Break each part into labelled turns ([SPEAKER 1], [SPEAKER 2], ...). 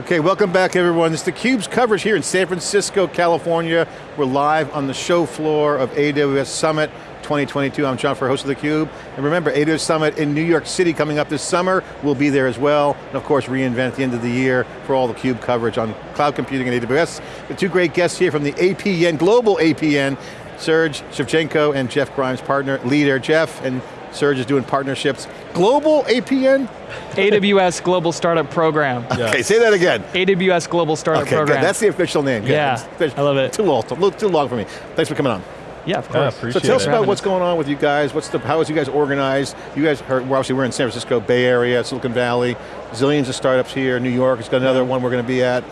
[SPEAKER 1] Okay, welcome back everyone. It's theCUBE's coverage here in San Francisco, California. We're live on the show floor of AWS Summit 2022. I'm John Furrier, host of theCUBE. And remember, AWS Summit in New York City coming up this summer. We'll be there as well. And of course, reInvent the end of the year for all the CUBE coverage on cloud computing and AWS. The two great guests here from the APN, global APN, Serge Shevchenko and Jeff Grimes, partner, leader. Jeff and Serge is doing partnerships. Global APN?
[SPEAKER 2] AWS Global Startup Program.
[SPEAKER 1] Okay, say that again.
[SPEAKER 2] AWS Global Startup
[SPEAKER 1] okay,
[SPEAKER 2] Program.
[SPEAKER 1] Good. That's the official name. Good.
[SPEAKER 2] Yeah, I love it.
[SPEAKER 1] Too long, too, too long for me. Thanks for coming on.
[SPEAKER 2] Yeah, of course.
[SPEAKER 1] Yeah, so tell us about what's going on with you guys. What's the, how is you guys organized? You guys, are, well, obviously we're in San Francisco, Bay Area, Silicon Valley, zillions of startups here. New York it's got another one we're going to be at.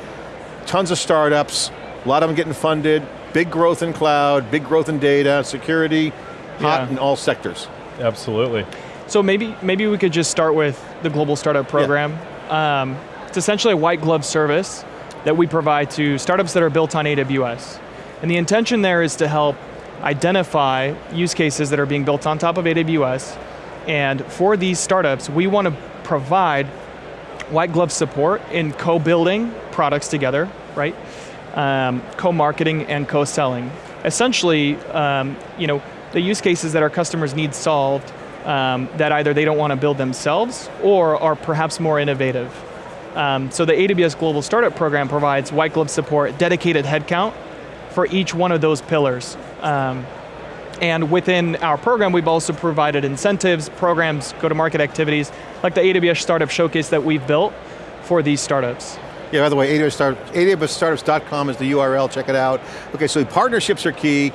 [SPEAKER 1] Tons of startups, a lot of them getting funded, big growth in cloud, big growth in data, security, hot yeah. in all sectors.
[SPEAKER 3] Absolutely.
[SPEAKER 2] So maybe, maybe we could just start with the Global Startup Program. Yeah. Um, it's essentially a white glove service that we provide to startups that are built on AWS. And the intention there is to help identify use cases that are being built on top of AWS. And for these startups, we want to provide white glove support in co-building products together, right? Um, co-marketing and co-selling. Essentially, um, you know, the use cases that our customers need solved um, that either they don't want to build themselves or are perhaps more innovative. Um, so the AWS Global Startup Program provides white glove support, dedicated headcount for each one of those pillars. Um, and within our program, we've also provided incentives, programs, go-to-market activities, like the AWS Startup Showcase that we've built for these startups.
[SPEAKER 1] Yeah, by the way, AWS start, AWSstartups.com is the URL, check it out. Okay, so partnerships are key.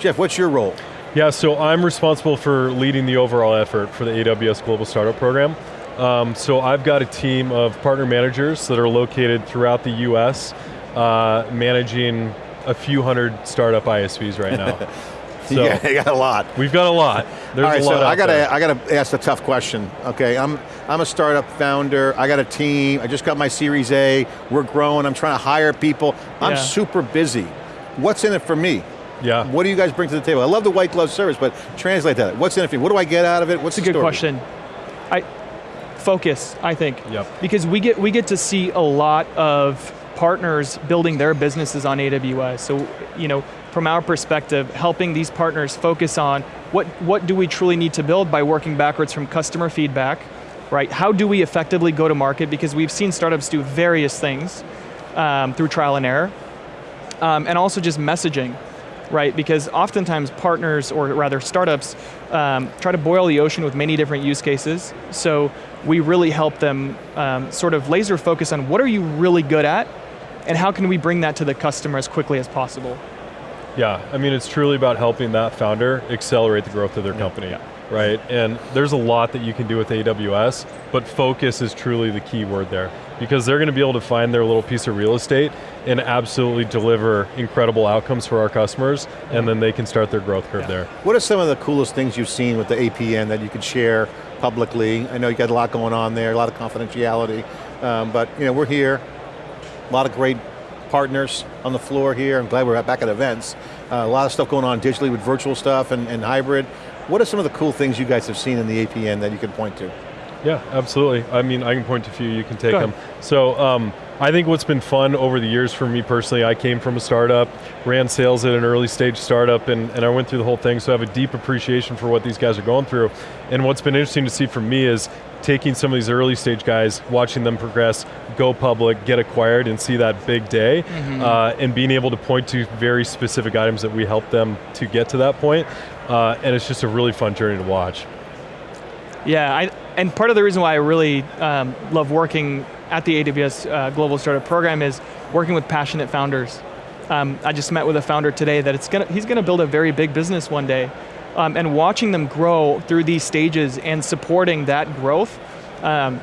[SPEAKER 1] Jeff, what's your role?
[SPEAKER 3] Yeah, so I'm responsible for leading the overall effort for the AWS Global Startup Program. Um, so I've got a team of partner managers that are located throughout the US, uh, managing a few hundred startup ISVs right now.
[SPEAKER 1] so yeah, you got a lot.
[SPEAKER 3] We've got a lot. There's
[SPEAKER 1] All right,
[SPEAKER 3] a lot
[SPEAKER 1] so I got
[SPEAKER 3] to
[SPEAKER 1] I got to ask a tough question. Okay, I'm I'm a startup founder. I got a team. I just got my Series A. We're growing. I'm trying to hire people. I'm yeah. super busy. What's in it for me?
[SPEAKER 3] Yeah.
[SPEAKER 1] What do you guys bring to the table? I love the white glove service, but translate that. What's in it for you? What do I get out of it? What's
[SPEAKER 2] That's a
[SPEAKER 1] good
[SPEAKER 2] story? question. I, focus, I think.
[SPEAKER 3] Yep.
[SPEAKER 2] Because we get, we get to see a lot of partners building their businesses on AWS. So, you know, from our perspective, helping these partners focus on what, what do we truly need to build by working backwards from customer feedback, right? How do we effectively go to market? Because we've seen startups do various things um, through trial and error. Um, and also just messaging right? Because oftentimes partners, or rather startups, um, try to boil the ocean with many different use cases. So we really help them um, sort of laser focus on what are you really good at, and how can we bring that to the customer as quickly as possible.
[SPEAKER 3] Yeah, I mean it's truly about helping that founder accelerate the growth of their company. Yeah right? And there's a lot that you can do with AWS, but focus is truly the key word there because they're going to be able to find their little piece of real estate and absolutely deliver incredible outcomes for our customers, and then they can start their growth curve yeah. there.
[SPEAKER 1] What are some of the coolest things you've seen with the APN that you could share publicly? I know you got a lot going on there, a lot of confidentiality, um, but you know, we're here, a lot of great partners on the floor here. I'm glad we're back at events. Uh, a lot of stuff going on digitally with virtual stuff and, and hybrid. What are some of the cool things you guys have seen in the APN that you can point to?
[SPEAKER 3] Yeah, absolutely. I mean, I can point to a few, you can take them. So, um, I think what's been fun over the years for me personally, I came from a startup, ran sales at an early stage startup, and, and I went through the whole thing, so I have a deep appreciation for what these guys are going through. And what's been interesting to see for me is taking some of these early stage guys, watching them progress, go public, get acquired, and see that big day, mm -hmm. uh, and being able to point to very specific items that we help them to get to that point. Uh, and it's just a really fun journey to watch.
[SPEAKER 2] Yeah, I, and part of the reason why I really um, love working at the AWS uh, Global Startup Program is working with passionate founders. Um, I just met with a founder today that it's gonna, he's going to build a very big business one day. Um, and watching them grow through these stages and supporting that growth, um,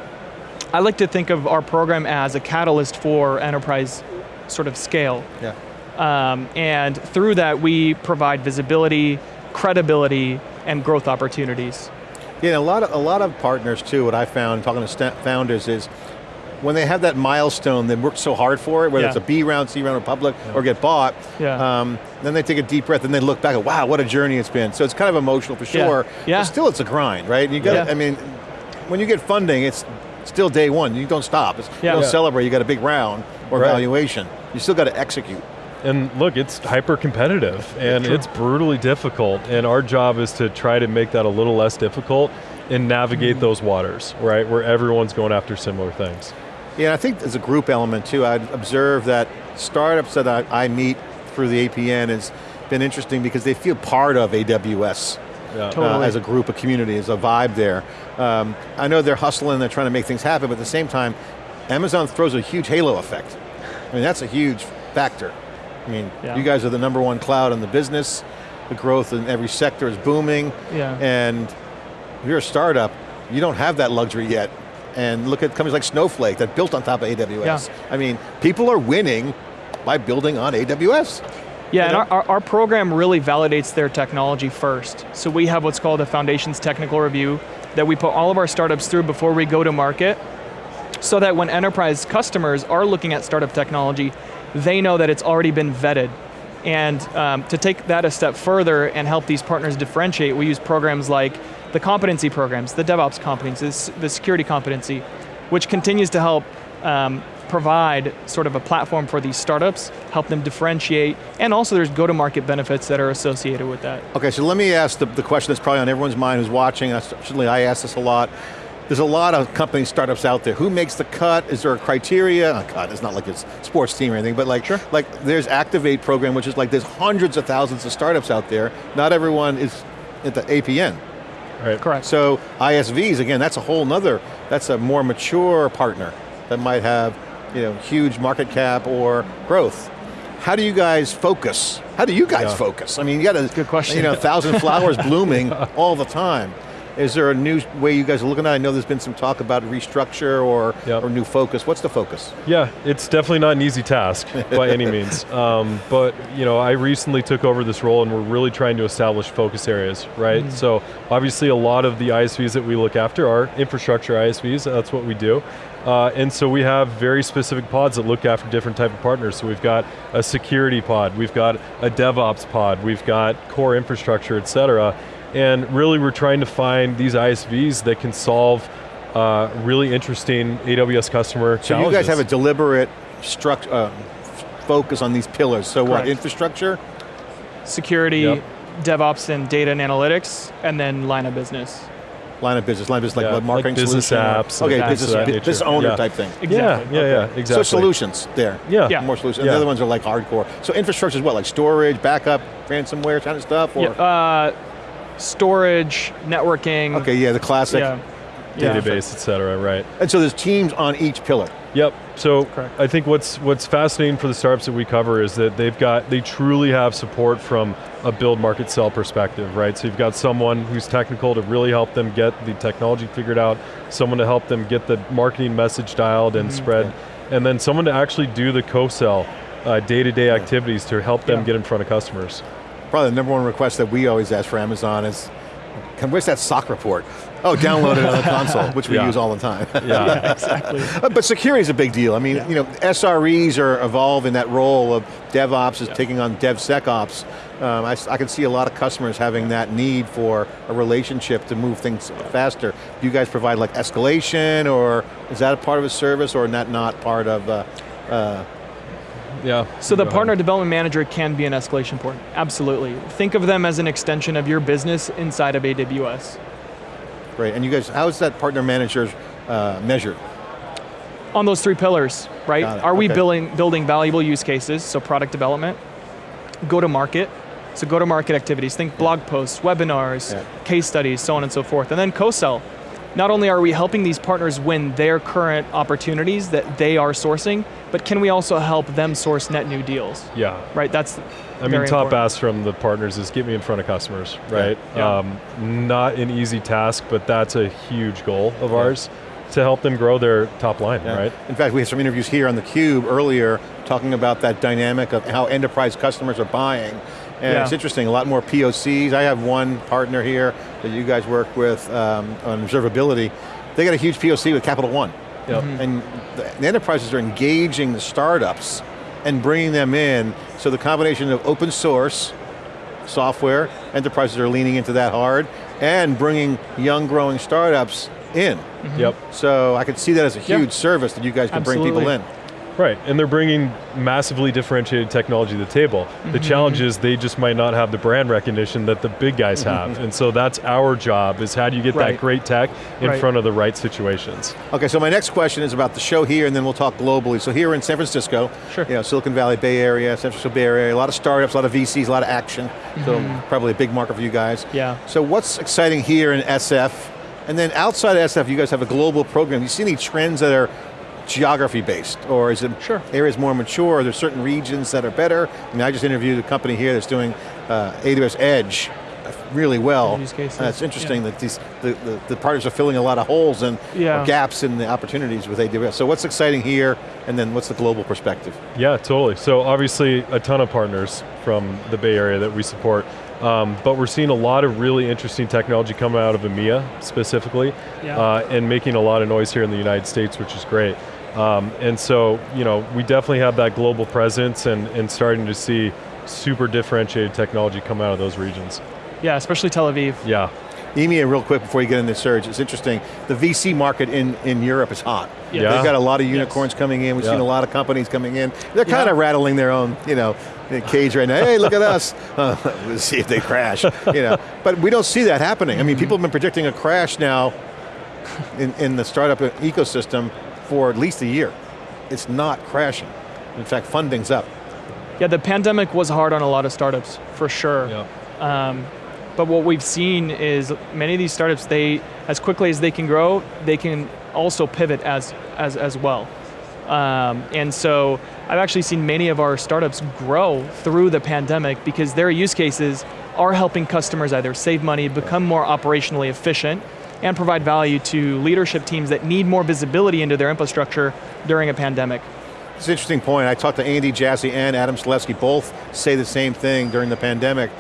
[SPEAKER 2] I like to think of our program as a catalyst for enterprise sort of scale.
[SPEAKER 1] Yeah.
[SPEAKER 2] Um, and through that, we provide visibility, credibility, and growth opportunities.
[SPEAKER 1] Yeah, a lot of, a lot of partners too, what I found talking to founders is, when they have that milestone, they worked so hard for it, whether yeah. it's a B round, C round, or public, yeah. or get bought,
[SPEAKER 2] yeah.
[SPEAKER 1] um, then they take a deep breath and they look back, and wow, what a journey it's been. So it's kind of emotional for sure,
[SPEAKER 2] yeah.
[SPEAKER 1] but still it's a grind, right? And you got, I mean, when you get funding, it's still day one, you don't stop. It's,
[SPEAKER 2] Yeah.
[SPEAKER 1] You don't
[SPEAKER 2] Yeah.
[SPEAKER 1] celebrate, you got a big round or
[SPEAKER 3] Right.
[SPEAKER 1] valuation. You still got to execute.
[SPEAKER 3] And look, it's hyper competitive and
[SPEAKER 2] True.
[SPEAKER 3] it's brutally difficult. And our job is to try to make that a little less difficult and navigate
[SPEAKER 2] Mm-hmm.
[SPEAKER 3] those waters, right? Where everyone's going after similar things.
[SPEAKER 1] Yeah, I think there's a group element too. I'd observe that startups that I, I meet through the APN has been interesting because they feel part of AWS.
[SPEAKER 3] Yeah.
[SPEAKER 1] uh, as a group, a community, as a vibe there. Um, I know they're hustling, they're trying to make things happen, but at the same time, Amazon throws a huge halo effect. I mean, that's a huge factor. I mean,
[SPEAKER 2] Yeah.
[SPEAKER 1] you guys are the number one cloud in the business, the growth in every sector is booming,
[SPEAKER 2] Yeah.
[SPEAKER 1] and if you're a startup, you don't have that luxury yet. And look at companies like Snowflake that built on top of AWS. I mean, people are winning by building on AWS.
[SPEAKER 2] Yeah, and
[SPEAKER 1] know?
[SPEAKER 2] our, our, our program really validates their technology first. So we have what's called a Foundations Technical Review that we put all of our startups through before we go to market, so that when enterprise customers are looking at startup technology, they know that it's already been vetted. And um, to take that a step further and help these partners differentiate, we use programs like the competency programs, the DevOps competency, the security competency, which continues to help um, provide sort of a platform for these startups, help them differentiate, and also there's go-to-market benefits that are associated with that.
[SPEAKER 1] Okay, so let me ask the, the question that's probably on everyone's mind who's watching, and certainly I ask this a lot. There's a lot of companies, startups out there. Who makes the cut? Is there a criteria? Oh God, it's not like it's sports team or anything, but like, like there's Activate program, which is like there's hundreds of thousands of startups out there. Not everyone is at the APN.
[SPEAKER 3] Right.
[SPEAKER 2] Correct.
[SPEAKER 1] So ISVs, again, that's a whole nother, that's a more mature partner that might have you know, huge market cap or growth. How do you guys focus? How do you guys
[SPEAKER 3] Yeah.
[SPEAKER 1] focus? I mean, you got a
[SPEAKER 2] Good question.
[SPEAKER 1] You know, a thousand flowers blooming all the time. Is there a new way you guys are looking at? it? I know there's been some talk about restructure or,
[SPEAKER 3] Yep.
[SPEAKER 1] or new focus. What's the focus?
[SPEAKER 3] Yeah, it's definitely not an easy task by any means. Um, but you know, I recently took over this role, and we're really trying to establish focus areas, right? So obviously, a lot of the ISVs that we look after are infrastructure ISVs. That's what we do. Uh, and so we have very specific pods that look after different type of partners. So we've got a security pod, we've got a DevOps pod, we've got core infrastructure, et cetera. And really we're trying to find these ISVs that can solve uh, really interesting AWS customer
[SPEAKER 1] So
[SPEAKER 3] challenges.
[SPEAKER 1] you guys have a deliberate uh, focus on these pillars. So what, infrastructure?
[SPEAKER 2] Security,
[SPEAKER 3] Yep.
[SPEAKER 2] DevOps and data and analytics, and then line of business.
[SPEAKER 1] Line of business, line of business like
[SPEAKER 3] Yeah,
[SPEAKER 1] what, marketing
[SPEAKER 3] like business
[SPEAKER 1] solution
[SPEAKER 3] apps
[SPEAKER 1] Okay,
[SPEAKER 2] and
[SPEAKER 1] business,
[SPEAKER 2] things of that
[SPEAKER 1] bu-
[SPEAKER 3] nature.
[SPEAKER 1] business owner
[SPEAKER 3] Yeah.
[SPEAKER 1] type thing.
[SPEAKER 2] Exactly.
[SPEAKER 3] yeah, yeah,
[SPEAKER 1] So
[SPEAKER 3] exactly.
[SPEAKER 1] So solutions there.
[SPEAKER 3] Yeah.
[SPEAKER 2] Yeah.
[SPEAKER 1] More solutions.
[SPEAKER 3] Yeah.
[SPEAKER 1] the other ones are like hardcore. So infrastructure is what, like storage, backup, ransomware kind of stuff? Or?
[SPEAKER 2] Yeah, uh, storage, networking.
[SPEAKER 1] okay, yeah, the classic.
[SPEAKER 2] Yeah. Yeah.
[SPEAKER 3] Database, et cetera, right.
[SPEAKER 1] And so there's teams on each pillar.
[SPEAKER 3] Yep. So
[SPEAKER 2] Correct.
[SPEAKER 3] I think what's what's fascinating for the startups that we cover is that they've got they truly have support from a build market sell perspective, right? So you've got someone who's technical to really help them get the technology figured out, someone to help them get the marketing message dialed and spread, and then someone to actually do the co-sell uh, day-to-day activities to help them
[SPEAKER 2] Yeah.
[SPEAKER 3] get in front of customers.
[SPEAKER 1] Probably the number one request that we always ask for Amazon is, can, where's that SOC report? Oh, download it on the console, which we
[SPEAKER 3] Yeah.
[SPEAKER 1] use all the time.
[SPEAKER 3] Yeah.
[SPEAKER 2] Exactly.
[SPEAKER 1] Uh, But security is a big deal. I mean, you know, SREs are evolving that role of DevOps is taking on DevSecOps. Um, I, s- I can see a lot of customers having that need for a relationship to move things faster. Do you guys provide like escalation, or is that a part of a service, or not not part of? Uh, uh,
[SPEAKER 3] yeah.
[SPEAKER 2] So the
[SPEAKER 3] Go ahead.
[SPEAKER 2] partner development manager can be an escalation point, absolutely. Think of them as an extension of your business inside of AWS.
[SPEAKER 1] great. And you guys, how is that partner manager uh, measured?
[SPEAKER 2] On those three pillars, right?
[SPEAKER 1] Got it,
[SPEAKER 2] Are we
[SPEAKER 1] okay.
[SPEAKER 2] building, building valuable use cases, so product development, go to market, so go to market activities, think blog posts, webinars,
[SPEAKER 1] Yeah.
[SPEAKER 2] case studies, so on and so forth. And then co-sell. Not only are we helping these partners win their current opportunities that they are sourcing, but can we also help them source net new deals?
[SPEAKER 3] Yeah.
[SPEAKER 2] Right, that's
[SPEAKER 3] I mean, top
[SPEAKER 2] important.
[SPEAKER 3] ask from the partners is get me in front of customers, right?
[SPEAKER 2] Yeah.
[SPEAKER 3] Um, not an easy task, but that's a huge goal of ours to help them grow their top line,
[SPEAKER 1] Yeah.
[SPEAKER 3] right?
[SPEAKER 1] In fact, we had some interviews here on theCUBE earlier talking about that dynamic of how enterprise customers are buying. And
[SPEAKER 2] Yeah.
[SPEAKER 1] it's interesting, a lot more POCs. I have one partner here that you guys work with um, on observability. They got a huge POC with Capital One.
[SPEAKER 3] Yep.
[SPEAKER 1] And the, the enterprises are engaging the startups and bringing them in. So the combination of open source, software, enterprises are leaning into that hard, and bringing young growing startups in.
[SPEAKER 3] Yep.
[SPEAKER 1] So I could see that as a
[SPEAKER 2] Yeah.
[SPEAKER 1] huge service that you guys can bring people in.
[SPEAKER 3] Right, and they're bringing massively differentiated technology to the table. The
[SPEAKER 2] Mm-hmm.
[SPEAKER 3] challenge is they just might not have the brand recognition that the big guys have, and so that's our job, is how do you get
[SPEAKER 2] Mm-hmm. Right.
[SPEAKER 3] that great tech in
[SPEAKER 2] Right.
[SPEAKER 3] front of the right situations?
[SPEAKER 1] Okay, so my next question is about the show here, and then we'll talk globally. So here in San Francisco,
[SPEAKER 2] Sure.
[SPEAKER 1] you know, Silicon Valley, Bay Area, San Francisco Bay Area, a lot of startups, a lot of VCs, a lot of action. So probably a big market for you guys.
[SPEAKER 2] Mm-hmm. Yeah.
[SPEAKER 1] So what's exciting here in SF? And then outside of SF, you guys have a global program. You see any trends that are geography based, or is it
[SPEAKER 2] Sure.
[SPEAKER 1] areas more mature? Are there certain regions that are better? I mean, I just interviewed a company here that's doing uh, AWS Edge really well.
[SPEAKER 2] Use cases,
[SPEAKER 1] And it's interesting that these the, the, the partners are filling a lot of holes and
[SPEAKER 2] Yeah.
[SPEAKER 1] gaps in the opportunities with AWS. So what's exciting here, and then what's the global perspective?
[SPEAKER 3] Yeah, totally. So obviously a ton of partners from the Bay Area that we support, um, but we're seeing a lot of really interesting technology coming out of EMEA specifically,
[SPEAKER 2] Yeah.
[SPEAKER 3] uh, and making a lot of noise here in the United States, which is great. Um, and so, you know, we definitely have that global presence and, and starting to see super differentiated technology come out of those regions.
[SPEAKER 2] Yeah, especially Tel Aviv.
[SPEAKER 3] Yeah,
[SPEAKER 1] EMEA, real quick before you get into the Serge, it's interesting. The VC market in, in Europe is hot.
[SPEAKER 2] Yeah.
[SPEAKER 1] They've got a lot of unicorns coming in. We've
[SPEAKER 3] Yeah.
[SPEAKER 1] seen a lot of companies coming in. They're kind
[SPEAKER 2] Yeah.
[SPEAKER 1] of rattling their own, you know, cage right now. Hey, look at us. Uh, we'll see if they crash. You know, but we don't see that happening. I mean, people have been predicting a crash now in, in the startup ecosystem for at least a year. It's not crashing. In fact, funding's up.
[SPEAKER 2] Yeah, the pandemic was hard on a lot of startups, for sure.
[SPEAKER 3] yeah.
[SPEAKER 2] Um, but what we've seen is many of these startups, they, as quickly as they can grow, they can also pivot as, as, as well. Um, and so I've actually seen many of our startups grow through the pandemic because their use cases are helping customers either save money, become more operationally efficient, and provide value to leadership teams that need more visibility into their infrastructure during a pandemic.
[SPEAKER 1] It's an interesting point. I talked to Andy Jassy and Adam Selipsky, both say the same thing during the pandemic.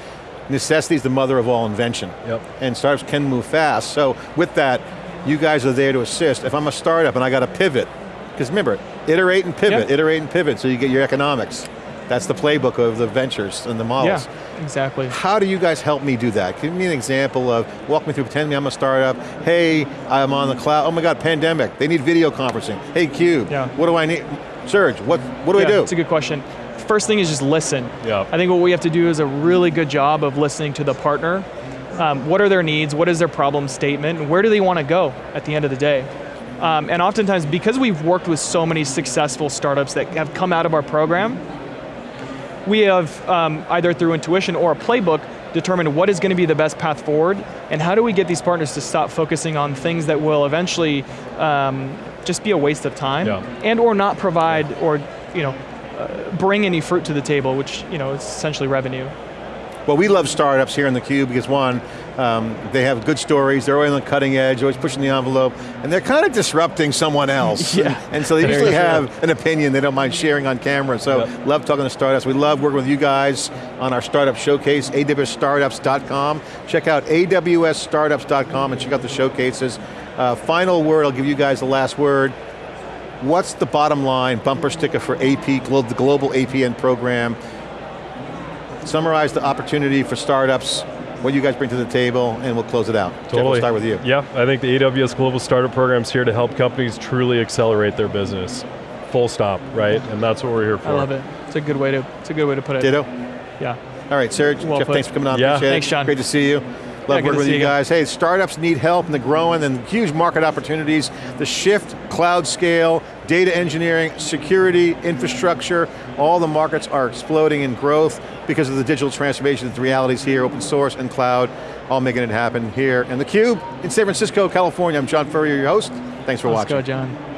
[SPEAKER 1] Necessity is the mother of all invention.
[SPEAKER 3] Yep.
[SPEAKER 1] And startups can move fast. So with that, you guys are there to assist. If I'm a startup and I got to pivot, because remember, iterate and pivot,
[SPEAKER 2] Yep.
[SPEAKER 1] iterate and pivot so you get your economics. That's the playbook of the ventures and the models.
[SPEAKER 2] Yeah, exactly.
[SPEAKER 1] How do you guys help me do that? Give me an example of, walk me through, pretend me I'm a startup. Hey, I'm on the cloud. Oh my God, pandemic. They need video conferencing. Hey, Cube,
[SPEAKER 2] Yeah.
[SPEAKER 1] what do I need? Serge, what, what do
[SPEAKER 2] yeah,
[SPEAKER 1] I do?
[SPEAKER 2] That's a good question. First thing is just listen.
[SPEAKER 3] Yeah.
[SPEAKER 2] I think what we have to do is a really good job of listening to the partner. Um, what are their needs? What is their problem statement? And where do they want to go at the end of the day? Um, and oftentimes, because we've worked with so many successful startups that have come out of our program, we have um, either through intuition or a playbook determined what is going to be the best path forward and how do we get these partners to stop focusing on things that will eventually um, just be a waste of time
[SPEAKER 3] Yeah.
[SPEAKER 2] and or not provide or you know bring any fruit to the table which you know is essentially revenue
[SPEAKER 1] Well, we love startups here in theCUBE because one, um, they have good stories, they're always on the cutting edge, always pushing the envelope, and they're kind of disrupting someone else.
[SPEAKER 2] Yeah.
[SPEAKER 1] And so they usually have an opinion they don't mind sharing on camera, so
[SPEAKER 3] Yep.
[SPEAKER 1] love talking to startups. We love working with you guys on our startup showcase, awsstartups.com. Check out awsstartups.com and check out the showcases. Uh, final word, I'll give you guys the last word. What's the bottom line bumper sticker for AP, the global APN program? Summarize the opportunity for startups, what do you guys bring to the table, and we'll close it out. Jeff,
[SPEAKER 3] Totally.
[SPEAKER 1] we'll start with you.
[SPEAKER 3] Yeah, I think the AWS Global Startup Program is here to help companies truly accelerate their business. Full stop, right? And that's what we're here for.
[SPEAKER 2] i love it it's a good way to it's a good way to put it
[SPEAKER 1] Ditto?
[SPEAKER 2] yeah
[SPEAKER 1] All right, Serge,
[SPEAKER 2] Well
[SPEAKER 1] Jeff,
[SPEAKER 2] put.
[SPEAKER 1] thanks for coming on.
[SPEAKER 3] Yeah.
[SPEAKER 1] Appreciate it.
[SPEAKER 2] Thanks, John.
[SPEAKER 1] Great to see you. Love working with you
[SPEAKER 2] you
[SPEAKER 1] guys. Hey, startups need help and they're growing and huge market opportunities. The shift, cloud scale, data engineering, security, infrastructure, all the markets are exploding in growth because of the digital transformation, the realities here, open source and cloud, all making it happen here in theCUBE in San Francisco, California. I'm John Furrier, your host. Thanks for
[SPEAKER 2] let's
[SPEAKER 1] watching.
[SPEAKER 2] go john